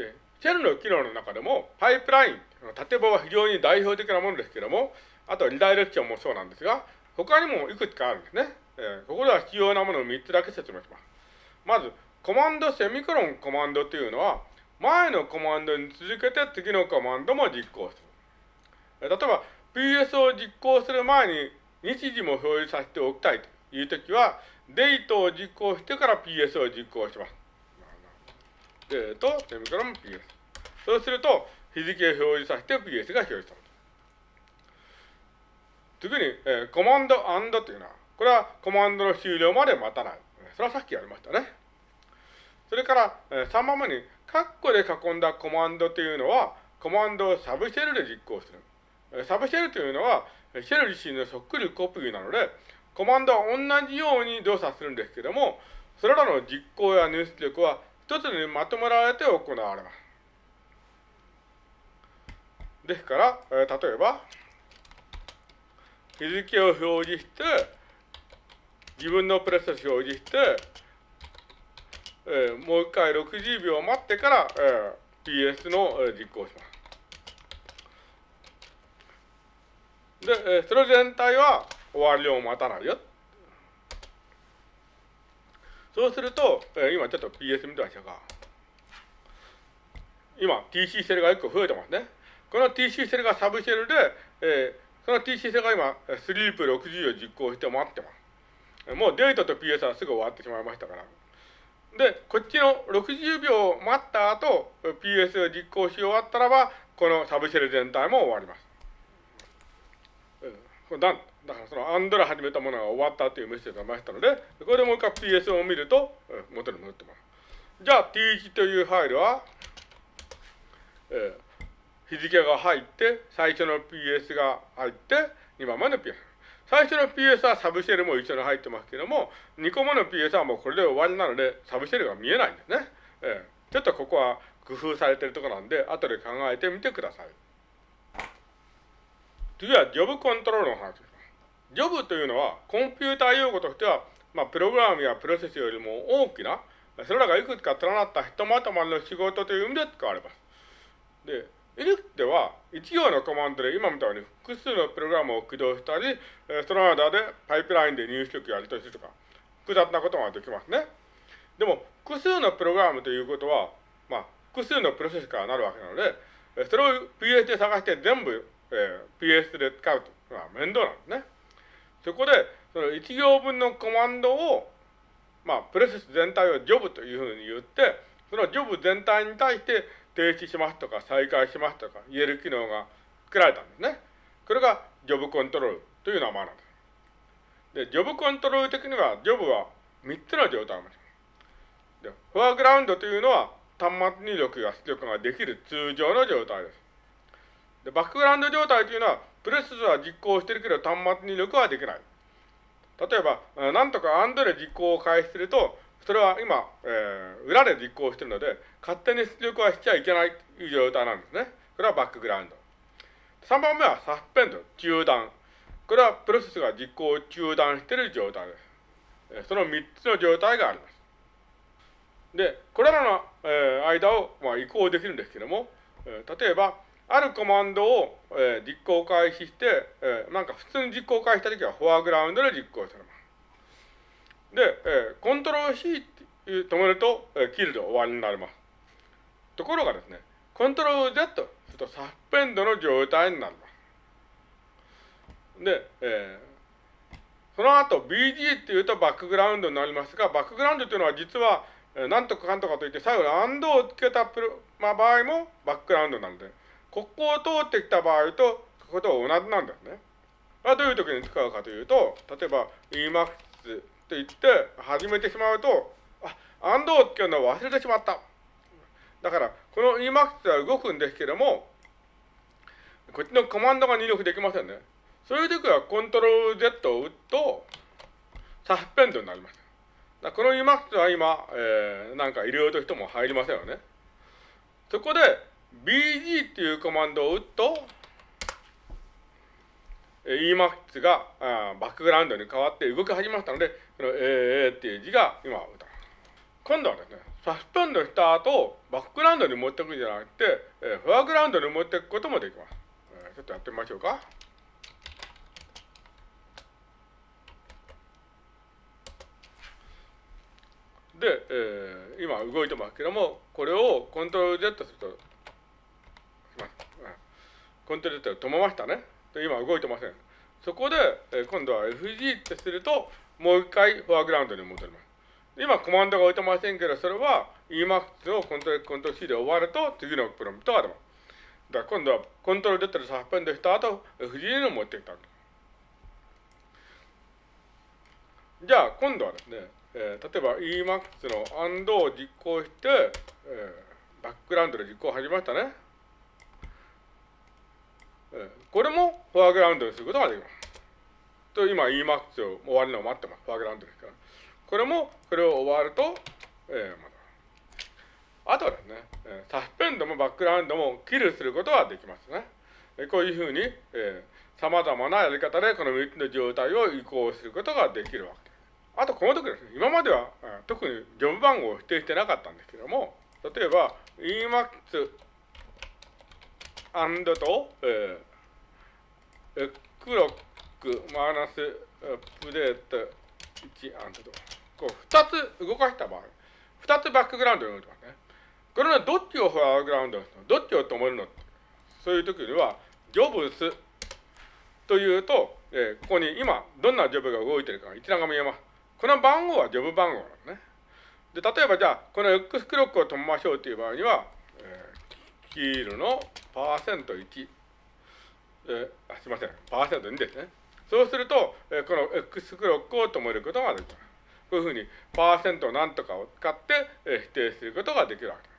で、シェルの機能の中でも、パイプライン、縦棒は非常に代表的なものですけども、あとリダイレクションもそうなんですが、他にもいくつかあるんですね。えー、ここでは必要なものを3つだけ説明します。まず、コマンドセミクロンコマンドというのは、前のコマンドに続けて次のコマンドも実行する。例えば、PS を実行する前に日時も表示させておきたいというときは、デートを実行してから PS を実行します。デート、セミクロン PS。そうすると、日付を表示させて PS が表示される。次に、えー、コマンドというのは、これはコマンドの終了まで待たない。それはさっきやりましたね。それから、えー、3番目に、カッコで囲んだコマンドというのは、コマンドをサブシェルで実行する。サブシェルというのは、シェル自身のそっくりコピーなので、コマンドは同じように動作するんですけども、それらの実行や入出力は一つにまとめられて行われます。ですから、えー、例えば、日付を表示して、自分のプレスを表示して、えー、もう一回60秒待ってから、えー、PS の、えー、実行します。で、えー、それ全体は終わりを待たないよ。そうすると、えー、今ちょっと PS 見てましたか。今 TC セルが1個増えてますね。この TC セルがサブシェルで、えー、その TC セルが今、スリープ60を実行して待ってます。もうデートと PS はすぐ終わってしまいましたから。で、こっちの60秒待った後、PS を実行し終わったらば、このサブシェル全体も終わります。うん、だだからそのアンドラ始めたものが終わったというメッセージが出ましたので、これでもう一回 PS を見ると、元に戻ってます。じゃあ T1 というファイルは、えー日付が入って、最初の PS が入って、2番目の PS。最初の PS はサブシェルも一緒に入ってますけども、2個目の PS はもうこれで終わりなので、サブシェルが見えないんですね。えー、ちょっとここは工夫されてるところなんで、後で考えてみてください。次はジョブコントロールの話です。ジョブというのは、コンピューター用語としては、まあ、プログラムやプロセスよりも大きな、それらがいくつか連なったひとまとまりの仕事という意味で使われます。で、エリクでは、一行のコマンドで今みたいに複数のプログラムを起動したり、その間でパイプラインで入出力やり取りするとか、複雑なことができますね。でも、複数のプログラムということは、まあ、複数のプロセスからなるわけなので、それを PS で探して全部、えー、PS で使うというのは面倒なんですね。そこで、その一行分のコマンドを、まあ、プロセス全体をジョブというふうに言って、そのジョブ全体に対して停止しますとか再開しますとか言える機能が作られたんですね。これがジョブコントロールという名前なんです。で、ジョブコントロール的には、ジョブは3つの状態を持ちます。で、フォアグラウンドというのは端末入力や出力ができる通常の状態です。で、バックグラウンド状態というのは、プレスは実行してるけど端末入力はできない。例えば、なんとかアンドで実行を開始すると、それは今、えー、裏で実行してるので、勝手に出力はしちゃいけないという状態なんですね。これはバックグラウンド。3番目はサスペンド、中断。これはプロセスが実行を中断している状態です。その3つの状態があります。で、これらの、えー、間を、まあ、移行できるんですけども、えー、例えば、あるコマンドを、えー、実行開始して、えー、なんか普通に実行開始したときはフォアグラウンドで実行されます。で、えー、コントロール C って止めると、えー、キルで終わりになります。ところがですね、コントロール Z するとサスペンドの状態になります。で、えー、その後 BG っていうとバックグラウンドになりますが、バックグラウンドというのは実は、えー、なんとかかんとかといって最後に AND をつけたプロ、まあ、場合もバックグラウンドなので、ここを通ってきた場合と、ここと同じなんですね。どういう時に使うかというと、例えば EMAX と言って始めてしまうと、あ、アンドをつけるのを忘れてしまった。だから、この Emax は動くんですけども、こっちのコマンドが入力できませんね。そういう時はコントロール Z を打つと、サスペンドになります。だこの Emax は今、えー、なんか入れようとしても入りませんよね。そこで、BG っていうコマンドを打つと、Emax があバックグラウンドに変わって動き始めましたので、この AA っていう字が今打た今度はですね、サスペンドした後、バックグラウンドに持っていくんじゃなくて、え、フォアグラウンドに持っていくこともできます。え、ちょっとやってみましょうか。で、えー、今動いてますけども、これをコントロール Z すると、コントロール Z 止めましたね。で今動いてません。そこで、えー、今度は FG ってすると、もう一回フォアグラウンドに戻ります。今コマンドが置いてませんけど、それは Emacs をコントロールコントロール C で終わると次のプロンプトが出ます。だから今度はコントロール Z でサスペンドした後、FG に持ってきた。じゃあ今度はですね、えー、例えば Emacs の AND を実行して、えー、バックグラウンドで実行始めましたね。これもフォアグラウンドにすることができます。と今 Emacs を終わるのを待ってます。フォアグラウンドですから。これも、これを終わると、えー、まだ。あとはですね、サスペンドもバックグラウンドもキルすることができますね。こういうふうに、えー、様々なやり方でこの3つの状態を移行することができるわけです。あとこの時ですね、今までは特にジョブ番号を否定してなかったんですけども、例えば Emacs アンドと、えー、クロックマイナスアップデート1アンドと、こう2つ動かした場合、2つバックグラウンドに置いてますね。これはどっちをフォアグラウンドの？どっちを止めるのそういう時には、ジョブスというと、えー、ここに今どんなジョブが動いてるか一覧が見えます。この番号はジョブ番号なのね。で、例えばじゃあ、この X クロックを止めましょうという場合には、ヒ、ールのパーセント1、えー、あすいません、パーセント2ですね。そうすると、えー、この X クロックを止めることができます。こういうふうに、パーセントなんとかを使って、えー、否定することができるわけです。